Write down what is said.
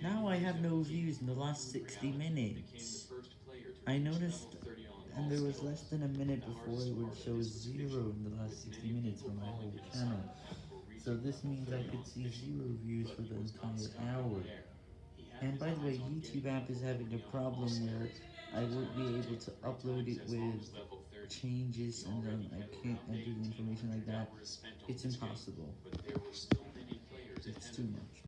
Now I have no views in the last 60 minutes. I noticed, and there was less than a minute before it would show zero in the last 60 minutes for my whole channel. So this means I could see zero views for the entire hour. And by the way, YouTube app is having a problem where I won't be able to upload it with changes and then I can't enter the information like that. It's impossible. It's too much.